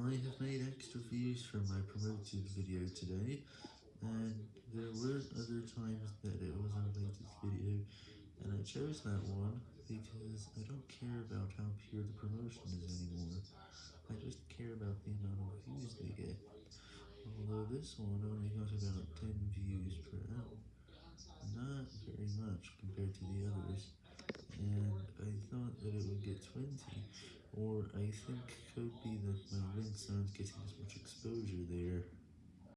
I have made extra views from my promoted video today, and there were other times that it was a latest video, and I chose that one because I don't care about how pure the promotion is anymore, I just care about the amount of views they get, although this one only got about 10 views per hour, not very much compared to the others, and I thought that it would get 20, or I think could be that my links aren't getting as much exposure there.